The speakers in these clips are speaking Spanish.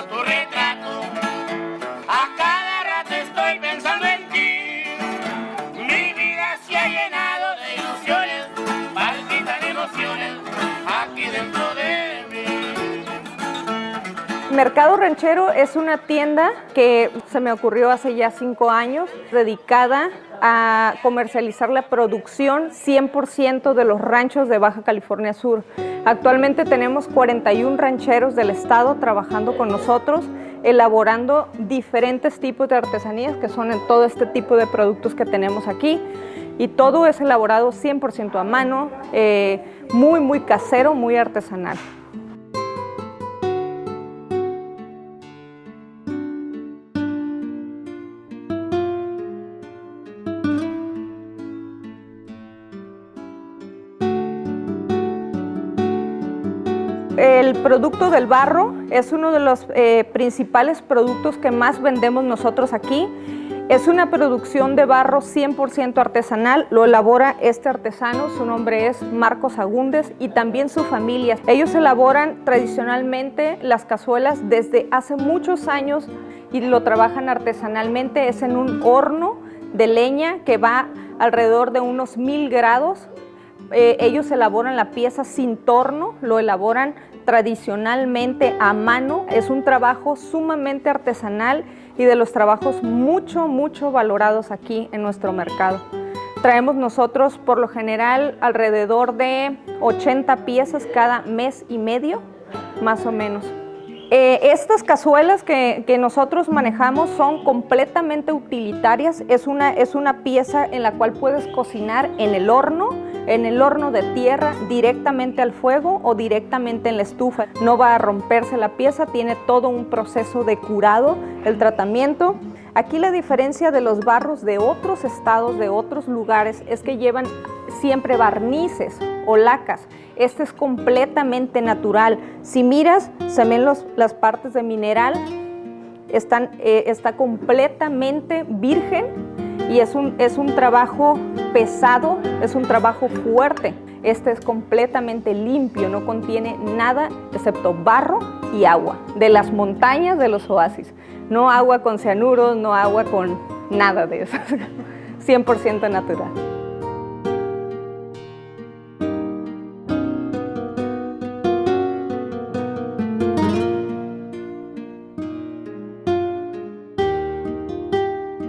cotorreo. Mercado Ranchero es una tienda que se me ocurrió hace ya cinco años, dedicada a comercializar la producción 100% de los ranchos de Baja California Sur. Actualmente tenemos 41 rancheros del estado trabajando con nosotros, elaborando diferentes tipos de artesanías que son en todo este tipo de productos que tenemos aquí. Y todo es elaborado 100% a mano, eh, muy, muy casero, muy artesanal. El producto del barro es uno de los eh, principales productos que más vendemos nosotros aquí. Es una producción de barro 100% artesanal, lo elabora este artesano, su nombre es Marcos Agúndez y también su familia. Ellos elaboran tradicionalmente las cazuelas desde hace muchos años y lo trabajan artesanalmente, es en un horno de leña que va alrededor de unos mil grados. Eh, ellos elaboran la pieza sin torno, lo elaboran tradicionalmente a mano, es un trabajo sumamente artesanal y de los trabajos mucho, mucho valorados aquí en nuestro mercado. Traemos nosotros por lo general alrededor de 80 piezas cada mes y medio, más o menos. Eh, estas cazuelas que, nosotros manejamos son completamente utilitarias. Es una, es una pieza en la cual puedes cocinar en el horno, en el horno de tierra, directamente al fuego o directamente en la estufa. No va a romperse la pieza, tiene todo un proceso de curado, el tratamiento. Aquí la diferencia de los barros de otros estados, de otros lugares, es que llevan siempre barnices o lacas. Este es completamente natural. Si miras, se ven las partes de mineral, están, eh, está completamente virgen y es un, es un trabajo pesado, es un trabajo fuerte. Este es completamente limpio, no contiene nada excepto barro y agua de las montañas de los oasis. No agua con cianuros, no agua con nada de eso. 100% natural.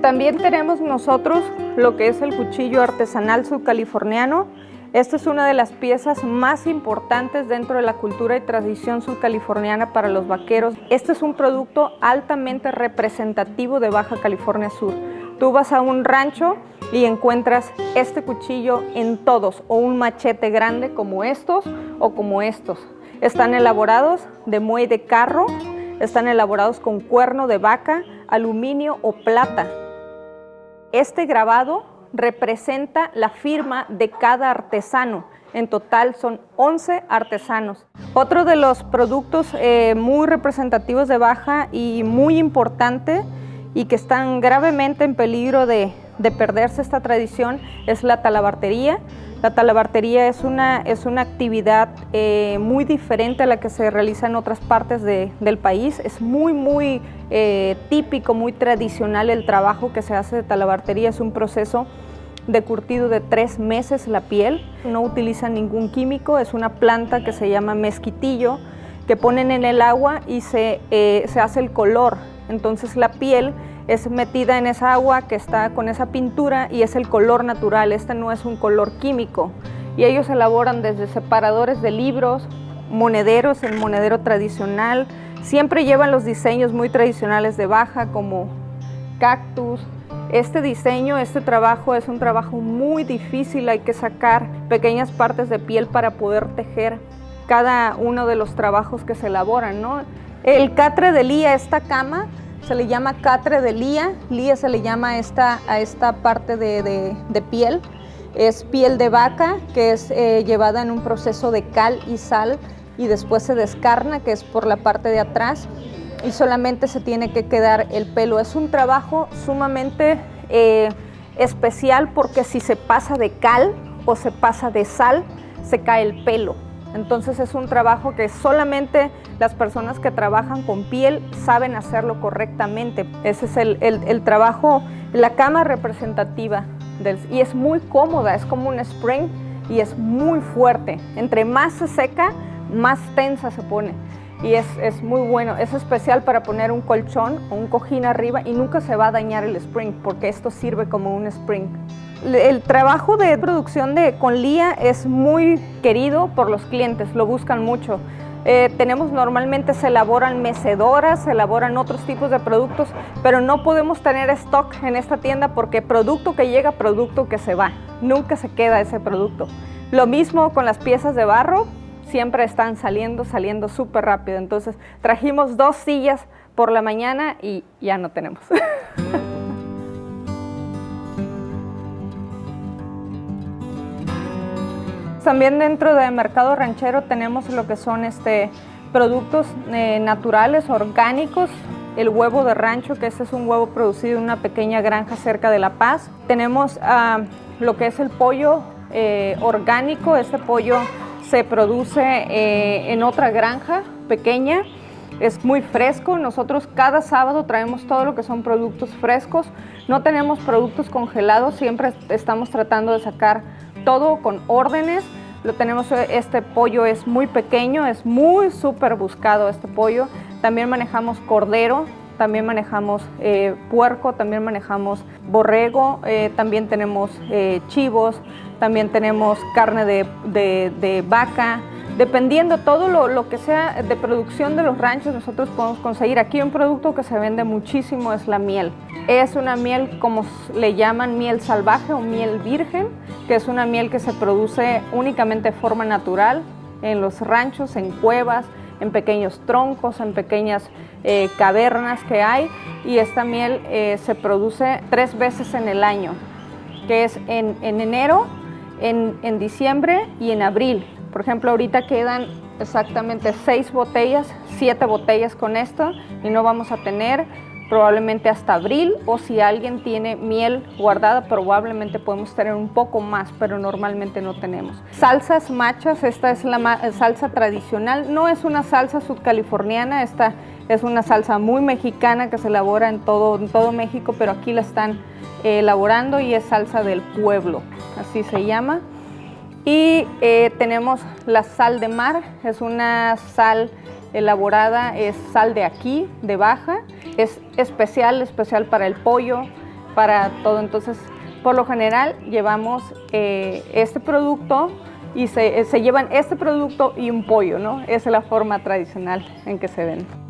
También tenemos nosotros lo que es el cuchillo artesanal subcaliforniano. Esta es una de las piezas más importantes dentro de la cultura y tradición subcaliforniana para los vaqueros. Este es un producto altamente representativo de Baja California Sur. Tú vas a un rancho y encuentras este cuchillo en todos, o un machete grande como estos o como estos. Están elaborados de muelle de carro, están elaborados con cuerno de vaca, aluminio o plata. Este grabado representa la firma de cada artesano. En total son 11 artesanos. Otro de los productos eh, muy representativos de Baja y muy importante y que están gravemente en peligro de, de perderse esta tradición es la talabartería. La talabartería es una, es una actividad eh, muy diferente a la que se realiza en otras partes del país. Es muy, muy eh, típico, muy tradicional el trabajo que se hace de talabartería. Es un proceso de curtido de tres meses la piel. No utiliza ningún químico, es una planta que se llama mezquitillo, que ponen en el agua y se, eh, se hace el color. Entonces la piel es metida en esa agua que está con esa pintura y es el color natural, este no es un color químico. Y ellos elaboran desde separadores de libros, monederos, el monedero tradicional, siempre llevan los diseños muy tradicionales de Baja como cactus. Este diseño, este trabajo es un trabajo muy difícil, hay que sacar pequeñas partes de piel para poder tejer cada uno de los trabajos que se elaboran. El catre de lía, esta cama, se le llama catre de lía, lía se le llama esta, a esta parte de, piel, es piel de vaca que es eh, llevada en un proceso de cal y sal y después se descarna, que es por la parte de atrás y solamente se tiene que quedar el pelo. Es un trabajo sumamente eh, especial porque si se pasa de cal o se pasa de sal, se cae el pelo. Entonces es un trabajo que solamente las personas que trabajan con piel saben hacerlo correctamente. Ese es el, trabajo, la cama representativa y es muy cómoda, es como un spring y es muy fuerte. Entre más se seca, más tensa se pone. y es, es, muy bueno. Es especial para poner un colchón o un cojín arriba y nunca se va a dañar el spring porque esto sirve como un spring. El trabajo de producción de con Lía es muy querido por los clientes, lo buscan mucho. Eh, tenemos normalmente, se elaboran mecedoras, se elaboran otros tipos de productos, pero no podemos tener stock en esta tienda porque producto que llega, producto que se va. Nunca se queda ese producto. Lo mismo con las piezas de barro, siempre están saliendo, saliendo súper rápido. Entonces trajimos dos sillas por la mañana y ya no tenemos. También dentro del mercado ranchero tenemos lo que son este, productos eh, naturales, orgánicos, el huevo de rancho, que este es un huevo producido en una pequeña granja cerca de La Paz. Tenemos ah, lo que es el pollo eh, orgánico, este pollo se produce eh, en otra granja pequeña, es muy fresco. Nosotros cada sábado traemos todo lo que son productos frescos. No tenemos productos congelados, siempre estamos tratando de sacar todo con órdenes. Lo tenemos, este pollo es muy pequeño, es muy súper buscado este pollo. También manejamos cordero, también manejamos eh, puerco, también manejamos borrego, eh, también tenemos eh, chivos, también tenemos carne de, de vaca, Dependiendo todo lo, que sea de producción de los ranchos, nosotros podemos conseguir. Aquí un producto que se vende muchísimo es la miel. Es una miel como le llaman miel salvaje o miel virgen, que es una miel que se produce únicamente de forma natural en los ranchos, en cuevas, en pequeños troncos, en pequeñas eh, cavernas que hay. Y esta miel eh, se produce tres veces en el año, que es en, enero, en, en diciembre y en abril. Por ejemplo, ahorita quedan exactamente seis botellas, siete botellas con esto y no vamos a tener probablemente hasta abril o si alguien tiene miel guardada probablemente podemos tener un poco más pero normalmente no tenemos. Salsas machas, esta es la salsa tradicional, no es una salsa subcaliforniana, esta es una salsa muy mexicana que se elabora en todo, en todo México pero aquí la están eh, elaborando y es salsa del pueblo, así se llama. Y eh, tenemos la sal de mar, es una sal elaborada, es sal de aquí, de baja, es especial, especial para el pollo, para todo. Entonces, por lo general llevamos eh, este producto y se, se, llevan este producto y un pollo, ¿no? Esa es la forma tradicional en que se vende.